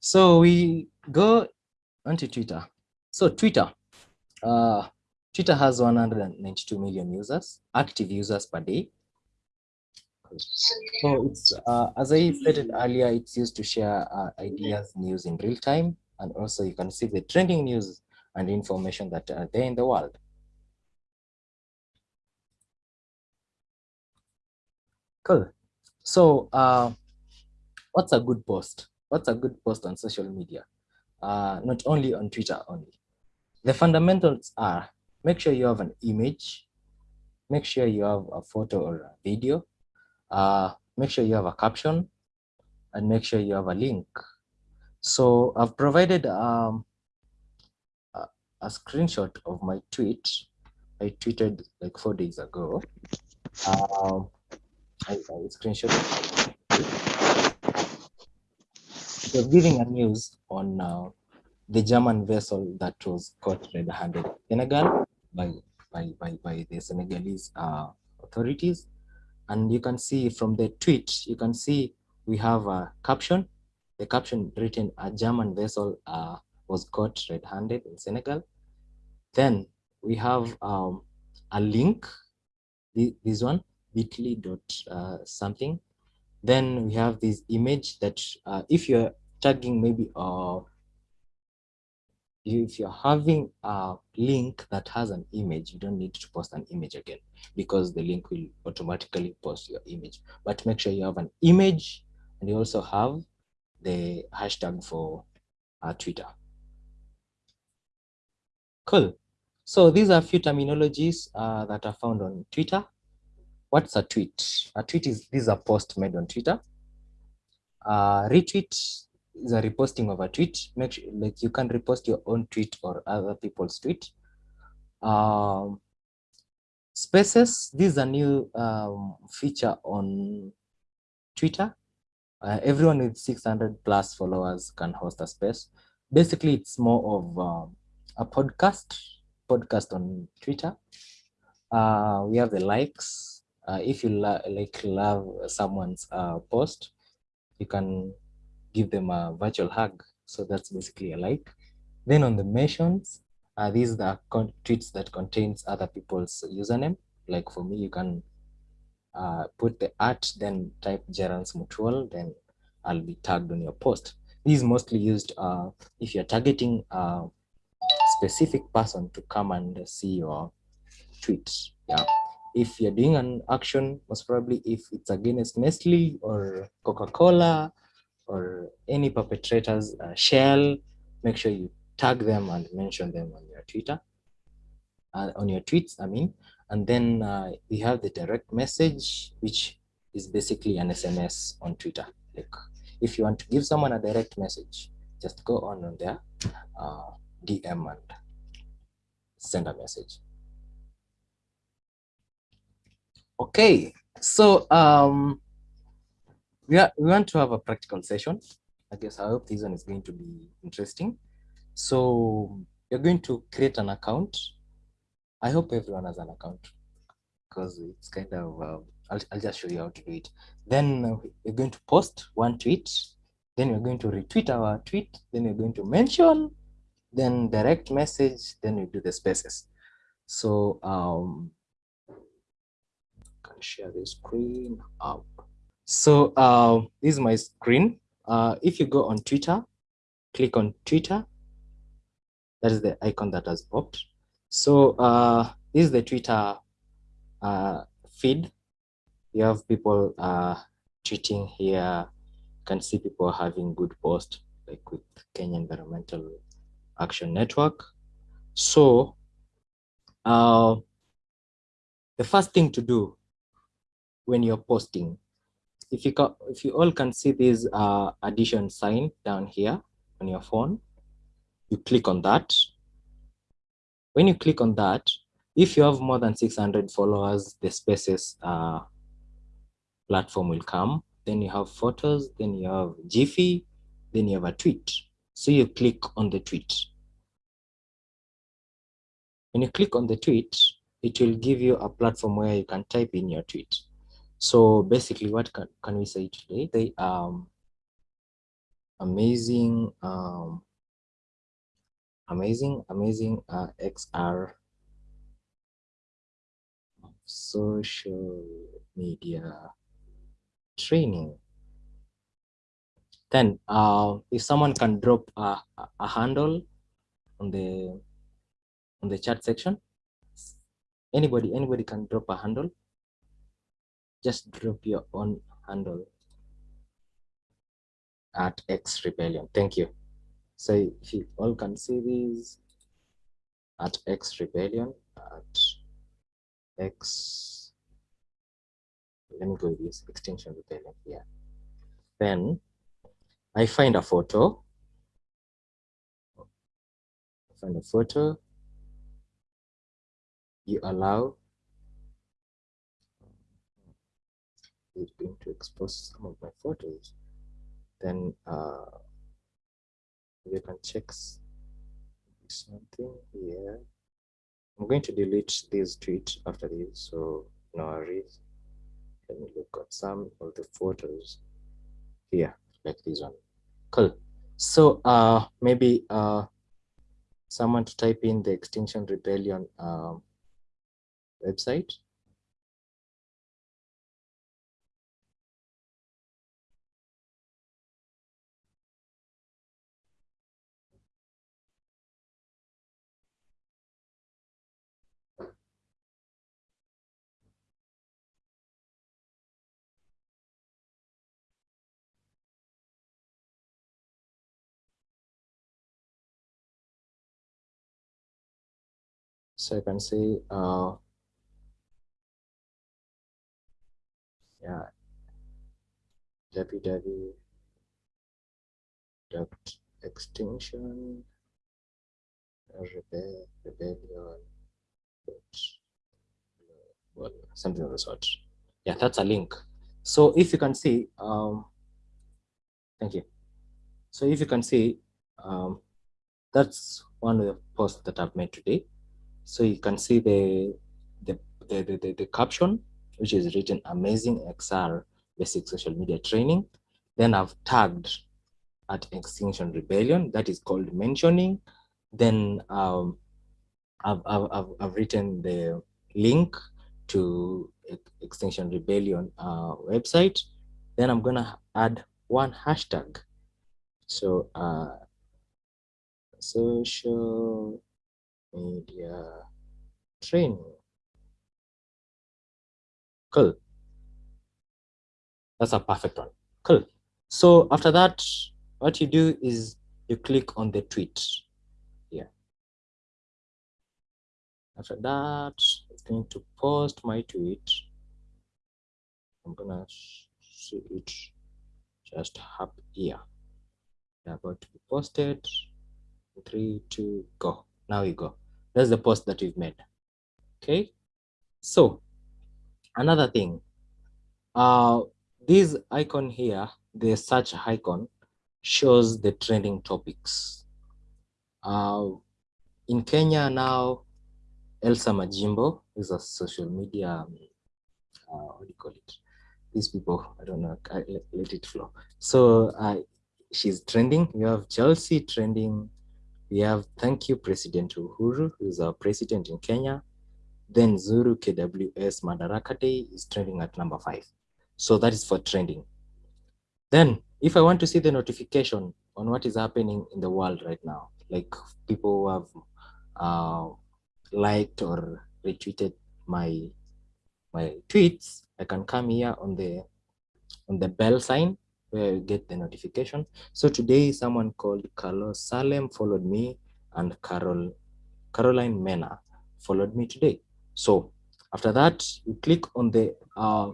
So we go onto Twitter. So Twitter, uh, Twitter has 192 million users, active users per day. So it's, uh, as I stated earlier, it's used to share uh, ideas, news in real time, and also you can see the trending news and information that are there in the world. Cool. So uh, what's a good post? What's a good post on social media? Uh, not only on Twitter only. The fundamentals are make sure you have an image, make sure you have a photo or a video, uh, make sure you have a caption, and make sure you have a link. So I've provided um, a, a screenshot of my tweet. I tweeted like four days ago. Um, I, I screenshot. They're giving a news on uh, the German vessel that was caught red-handed in Senegal by, by, by, by the Senegalese uh, authorities. And you can see from the tweet, you can see we have a caption. The caption written, a German vessel uh, was caught red-handed in Senegal. Then we have um, a link, this one, bit.ly dot uh, something. Then we have this image that uh, if you're tagging maybe uh, if you're having a link that has an image, you don't need to post an image again because the link will automatically post your image. But make sure you have an image and you also have the hashtag for uh, Twitter. Cool. So these are a few terminologies uh, that are found on Twitter. What's a tweet? A tweet is this is a post made on Twitter. Uh, retweet is a reposting of a tweet. Make sure, like you can repost your own tweet or other people's tweet. Um, spaces, this is a new um, feature on Twitter. Uh, everyone with 600 plus followers can host a space. Basically, it's more of um, a podcast, podcast on Twitter. Uh, we have the likes. Uh, if you like love someone's uh, post, you can give them a virtual hug. So that's basically a like. Then on the mentions, uh, these are tweets that contains other people's username. Like for me, you can uh, put the at then type Gerance Mutual, then I'll be tagged on your post. This is mostly used uh, if you're targeting a specific person to come and see your tweets. Yeah. If you're doing an action, most probably if it's against Nestle or Coca-Cola or any perpetrators uh, shell, make sure you tag them and mention them on your Twitter, uh, on your tweets, I mean. And then uh, we have the direct message, which is basically an SMS on Twitter. Like if you want to give someone a direct message, just go on on their uh, DM and send a message. Okay, so um, we, are, we want to have a practical session. I guess I hope this one is going to be interesting. So you're going to create an account. I hope everyone has an account because it's kind of, uh, I'll, I'll just show you how to do it. Then uh, you're going to post one tweet. Then you're going to retweet our tweet. Then you're going to mention, then direct message, then you do the spaces. So um, share the screen up. So uh, this is my screen. Uh, if you go on Twitter, click on Twitter. That is the icon that has popped. So uh, this is the Twitter uh, feed. You have people uh, tweeting here. You can see people having good posts like with Kenya Environmental Action Network. So uh, the first thing to do when you're posting if you if you all can see this uh, addition sign down here on your phone, you click on that. When you click on that, if you have more than 600 followers, the Spaces uh, platform will come. Then you have photos, then you have Jiffy, then you have a tweet. So you click on the tweet. When you click on the tweet, it will give you a platform where you can type in your tweet. So basically, what can, can we say today? They um amazing, um, amazing, amazing uh, XR social media training. Then uh, if someone can drop a, a handle on the on the chat section, anybody anybody can drop a handle. Just drop your own handle at X Rebellion. Thank you. So if you all can see these at X Rebellion at X. Let me go with this extinction rebellion here. Then I find a photo. I find a photo. You allow it's going to expose some of my photos. Then uh, you can check something here. I'm going to delete this tweet after this, so no worries. Let me look at some of the photos here, like this one. Cool. So uh, maybe uh, someone to type in the Extinction Rebellion uh, website. So you can see, uh, yeah, www dot extinction rebellion well something of the sort. Yeah that's a link. So if you can see um thank you. So if you can see um that's one of the posts that i've made today so you can see the the the, the, the, the caption which is written amazing xr basic social media training. Then i've tagged at extinction rebellion. That is called mentioning. Then um, I've, I've, I've written the link to extinction rebellion uh, website. Then i'm gonna add one hashtag. So uh, social media training cool that's a perfect one cool so after that what you do is you click on the tweet here. After that, it's going to post my tweet. I'm gonna see it just up here. They're about to be posted. Three, two, go. Now we go. That's the post that we've made. Okay. So another thing, uh, this icon here, the search icon, shows the trending topics. Uh, in Kenya now, Elsa Majimbo is a social media, uh, what do you call it? These people, I don't know, I, let, let, it flow. So uh, she's trending. You have Chelsea trending. We have Thank You President Uhuru, who is our president in Kenya. Then Zuru KWS Madaraka Day is trending at number five. So that is for trending. Then if I want to see the notification on what is happening in the world right now, like people who have uh, liked or retweeted my my tweets, I can come here on the on the bell sign where you get the notification. So today someone called Carlos Salem followed me and Carol Caroline Mena followed me today. So after that, you click on the uh,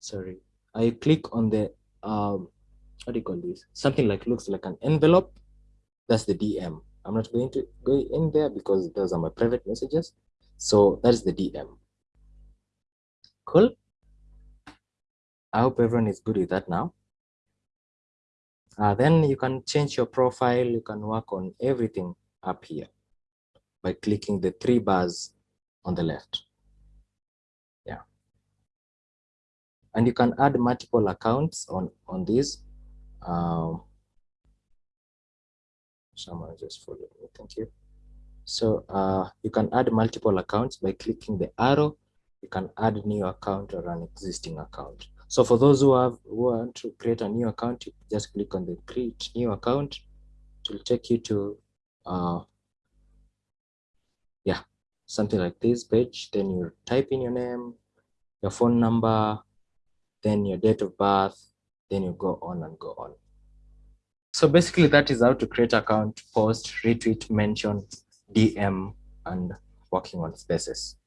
sorry, I click on the um, what do you call this? Something like looks like an envelope. That's the DM. I'm not going to go in there because those are my private messages. So that is the DM. Cool. I hope everyone is good with that now. Uh, then you can change your profile. You can work on everything up here by clicking the three bars on the left. Yeah. And you can add multiple accounts on, on this. Um, someone just followed me. Thank you. So uh, you can add multiple accounts by clicking the arrow. You can add new account or an existing account. So for those who have who want to create a new account, you just click on the create new account. It will take you to uh, yeah, something like this page. Then you type in your name, your phone number, then your date of birth, then you go on and go on. So basically that is how to create account, post, retweet, mention, DM, and working on spaces.